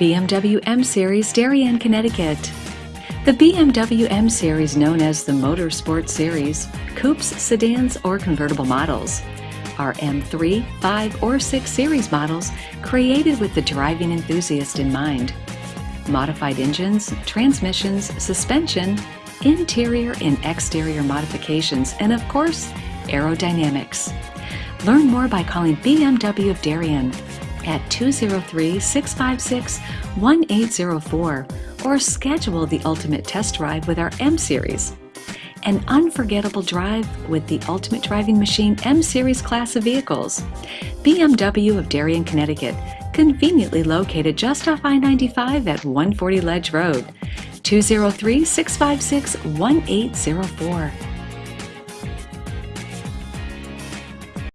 BMW M Series, Darien, Connecticut. The BMW M Series, known as the Motorsport Series, coupes, sedans, or convertible models, are M3, 5, or 6 series models created with the driving enthusiast in mind. Modified engines, transmissions, suspension, interior and exterior modifications, and of course, aerodynamics. Learn more by calling BMW of Darien at 203-656-1804 or schedule the ultimate test drive with our M Series. An unforgettable drive with the Ultimate Driving Machine M Series class of vehicles. BMW of Darien, Connecticut, conveniently located just off I-95 at 140 Ledge Road. 203 656 1804.